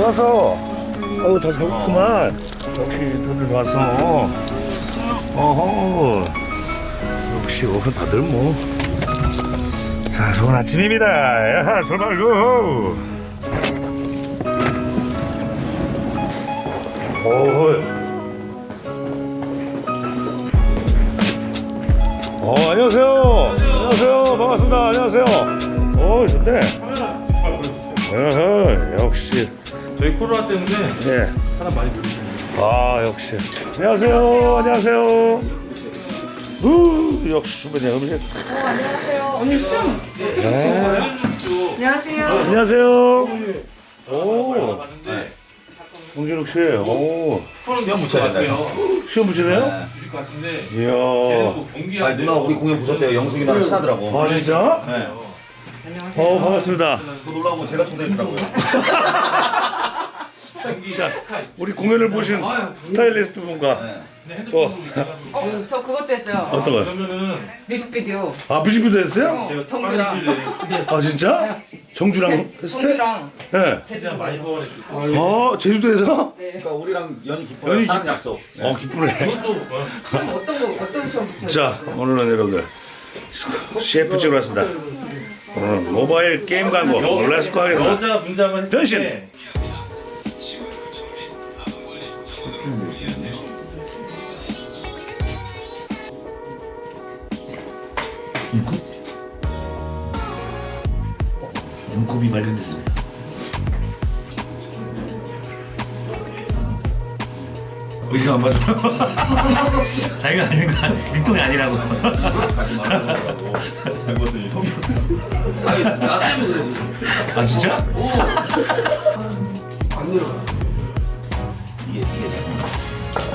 와서. 어우 다 배고프구만. 역시 다들 와서. 어허. 역시 어 다들 뭐자 좋은 아침입니다. 야하 출발 고. 오. 어 안녕하세요. 안녕하세요. 반갑습니다. 안녕하세요. 오 좋네. 어허 역시 저희 코로나 때문에 예. 사람 많이 늘으시네요. 아 역시. 안녕하세요. 안녕하세요. 우 역시 주변에 음식. 언니 시험 네. 안녕하세요. 안녕하세요. 오. 봤는데. 홍진욱 씨 오. 시험 붙여야 된다. 시험 붙이네요? 주실 것 같은데. 이야. 걔는 뭐 경기할 아 누나 우리 공연 보셨대요. 영숙이 나랑 친하더라고. 아 진짜? 네. 안녕하세요. 어 반갑습니다. 저 놀라고 제가 초대했더라고요. 자 우리 공연을 보신 스타일리스트 분과 또 어, 저 그것도 했어요. 어떤 거요? 그러면은 뮤직비디오. 아 뮤직비디오 했어요? 어, 정규랑. 아 진짜? 정주랑 했을 정규랑. 때 예. 최대한 많이 뽑아낼 수 있고 아 제주도에서? 네. 그러니까 우리랑 연이 깊어요. 연이 깊- 약속. 어 기쁘네. 그것도 어, 시험 어떤 거 어떤 시험? 자 오늘은 여러분들 CF 찍으러 왔습니다. 오늘은 모바일 게임 광고. Let's go 하겠습니다. 여자 분장을 했을 변신! 때 눈곱이 발견됐습니다. 의심 안 받아 자기가 아닌 거 일동이 아니라고. 아니 나 때문에 그래. 아 진짜? 이게 이게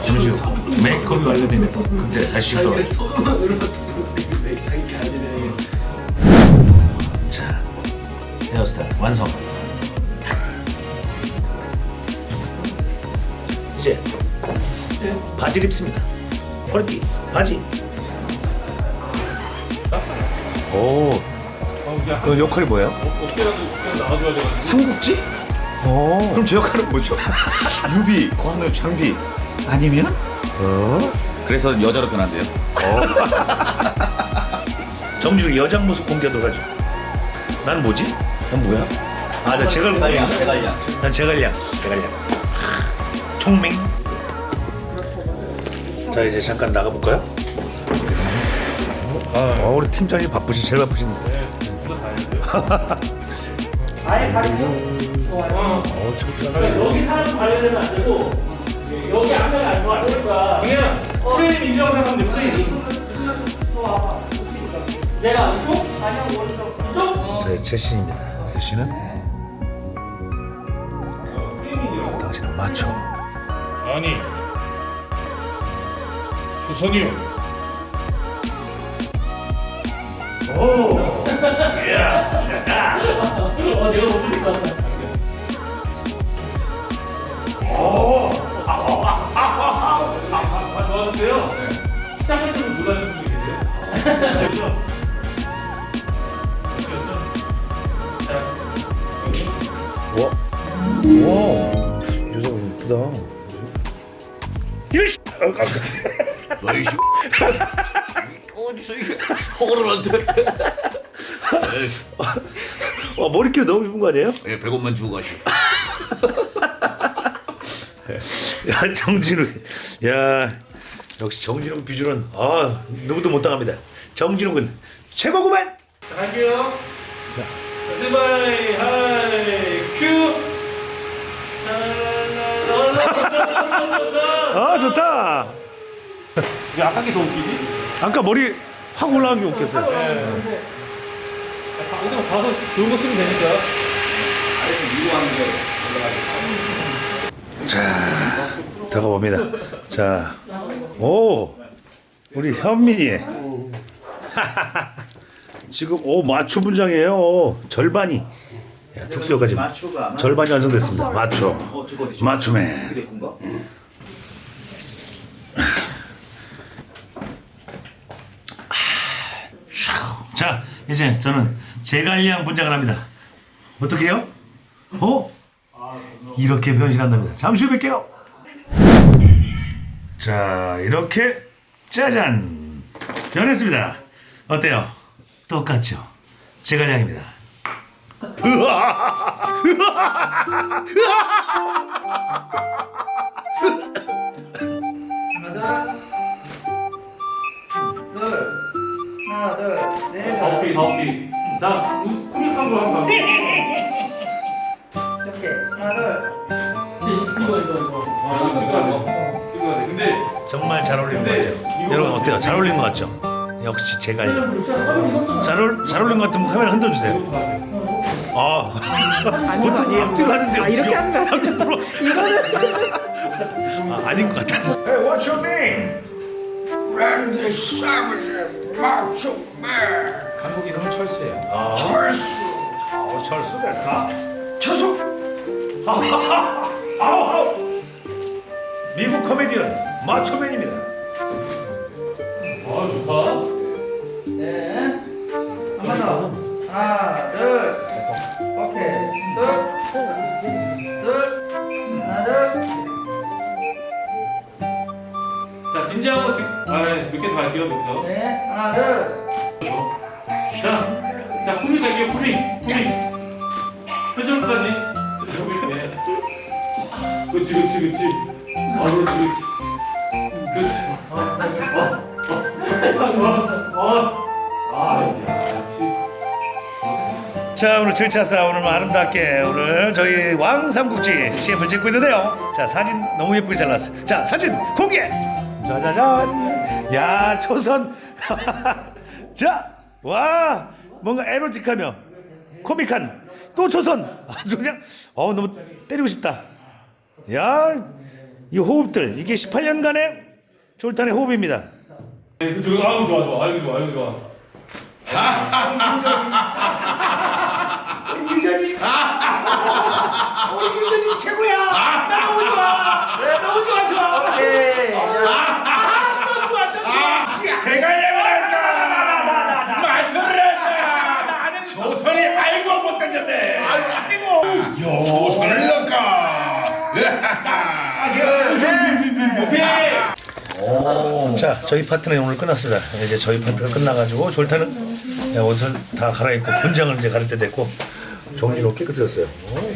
잠시요 메이크업이 완료되면 그때 다시 또 자, 헤어스타일 완성. 이제 바지를 입습니다. 허리띠 바지. 오, 그 역할이 뭐예요? 삼국지? 오, 그럼 제 역할은 뭐죠? 유비, 관우, 장비 아니면? 어? 그래서 여자로 변한대요. 정준이 여장 모습 공개하도록 하죠 난 뭐지? 난 뭐야? 아, 나 제갈 공개 제갈량. 난 제갈량, 제갈량. 총맹. 자 이제 잠깐 나가 볼까요? 아, 우리 팀장이 바쁘시 제일 바쁘신데. 어, 어, 참 여기 사람 관련되면 안 되고 여기 앞면 안 좋아하니까 그냥 프레임 인정을 하면 돼 프레임 내가 이쪽? 아니야 오른쪽 이쪽? 제 제신입니다. 제신은 당신은 마초. 아니 조선이요 오! 야! 어, 내가 못 들릴 것 같아. 아, 와, 와, 유성 이쁘다. 이씨, 아, 아, 너희 씨. 어디서 이게 허그를한테? 와 머리결 너무 이쁜 거 아니에요? 예, 100원만 주고 가시. 야 정진우, 야 역시 정진우 비주는 아 누구도 못 당합니다. 정진우 군 최고구만. 자, 갈게요. 자, 스탠바이 하이 큐. 아 좋다. 왜 아까 게 더 웃기지? 아까 머리 확 올라간 게 웃겼어요. 네. 어디 가서 좋은 거 쓰면 되니까. 자 들어가 봅니다. 자, 오 우리 현민이 지금 오 마초 분장이에요. 절반이 야, 특수효까지 마초가 절반이 완성됐습니다. 마초. 마초맨. 자 이제 저는 제갈량 분장을 합니다. 어떻게 해요? 어? 이렇게 변신한답니다. 잠시 후에 뵐게요. 자, 이렇게 짜잔 변했습니다. 어때요? 똑같죠? 제갈량입니다. 하나 둘넷 바우피 바우피 나 코믹한 거 한번 이렇게 하나 둘 이거 이거 이거 아 이거 찍어야 돼 찍어야 돼 근데 정말 잘 어울리는 것 같아요. 여러분 어때요? 잘 어울리는 것 같죠? 역시 제갈량. 잘, 어울, 잘 어울리는 것 같으면 카메라 흔들어 주세요. 아, 보통 앞뒤로 하는데 아, 이렇게 하는 거 아니에요? 아, 아닌 것 같아. Hey, what's your name? Randy Savage, Macho Man, 한국 이름은 철수예요. 철수, 어, 철수 됐을까? 저속, 아우, 미국 코미디언 마초맨입니다. 아 좋다. 네 한번 더. 하나 둘. 오케이. 둘 둘 하나 둘. 자 진지한 거 찍.. 아몇개 더 할게요 몇개 네, 하나 둘. 자, 자 코믹 할게요 코믹 코믹 표정까지. 네. 그렇지 그렇지 그렇지 아 그렇지 그렇지. 그렇지. 어, 어, 어, 어. 아. 자 오늘 7차사 오늘 아름답게 오늘 저희 왕삼국지 CF를 찍고 있는데요. 자 사진 너무 예쁘게 잘 나왔어요. 자 사진 공개! 짜자잔! 야 초선! 자와 뭔가 에로틱하며 코믹한 또 초선! 아주 그냥 어 너무 때리고 싶다. 야 이 호흡들 이게 18년간의 졸탄의 호흡입니다. 네, 그 저기 아유 좋아 좋아. 아유 좋아 아유 좋아. 유전이 우리 유전이 최고야. 나 너무 좋아. 너무 좋아 좋아. 오케이 대갈량을 할까? 말투를 할까? 조선이 아이고 못생겼네. 아이고, 아이고. 조선을 넣을까? 오케이 자, 저희 파트는 오늘 끝났습니다. 이제 저희 파트가 끝나가지고 졸타는 옷을 다 갈아입고 분장을 이제 가릴 때 됐고 정리로 깨끗해졌어요. 오,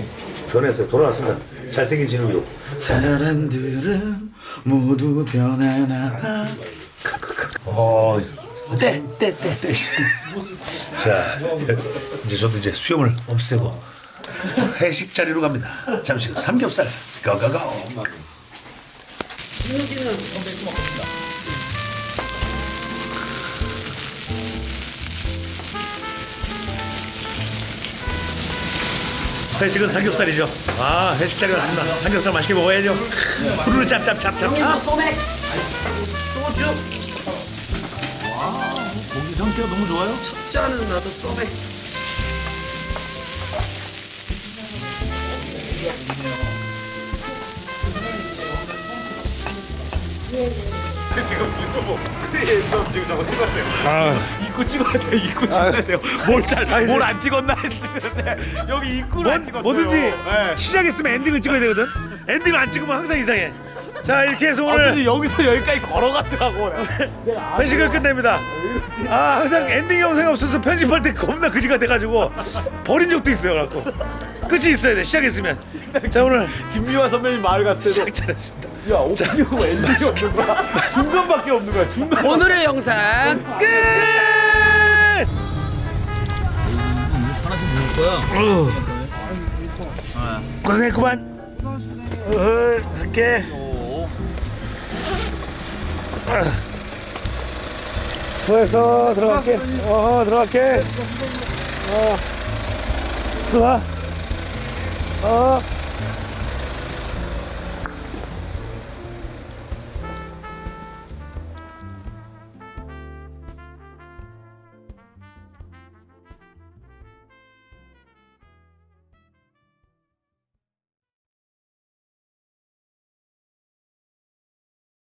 변했어요. 돌아왔습니다. 잘생긴 진우요. 사람들은 모두 변하나 봐. 어, 때, 때, 때, 때. 자, 이제 저도 이제 수염을 없애고 회식 자리로 갑니다. 잠시 후 삼겹살 가가가. 회식은 삼겹살이죠. 아, 회식 자리 왔습니다. 삼겹살 맛있게 먹어야죠. 후루루 짭짭짭짭짭. 고기 상태가 너무 좋아요. 짜는 나도 쏘네. 지금 유튜브 지금 저거 찍었대요. 아, 입구 찍어야 돼요. 입구 찍어야 돼요. 뭘잘뭘 안 찍었나 했는데 여기 입구를 안 찍었어요. 뭐든지 네. 시작했으면 엔딩을 찍어야 되거든. 엔딩을 안 찍으면 항상 이상해. 자 이렇게 해서 오늘 여기서 여기까지 걸어갔더라고 회식을 끝냅니다. 아 항상 엔딩 영상이 없어서 편집할 때 겁나 그지가 돼가지고 버린 적도 있어요. 갖고 끝이 있어야 돼. 시작했으면. 자 오늘 김미화 선배님 마을 갔을 때도 시작 잘했습니다. 야 오프닝하고 엔딩이 없는 거야 중간밖에 없는 거야 중간 오늘의 영상 끝. 하나씩 먹을 거야. 고생했구만. 어, 갈게. 아. 수고했어. 들어갈게. 어, 들어갈게. 어, 들어가. 어.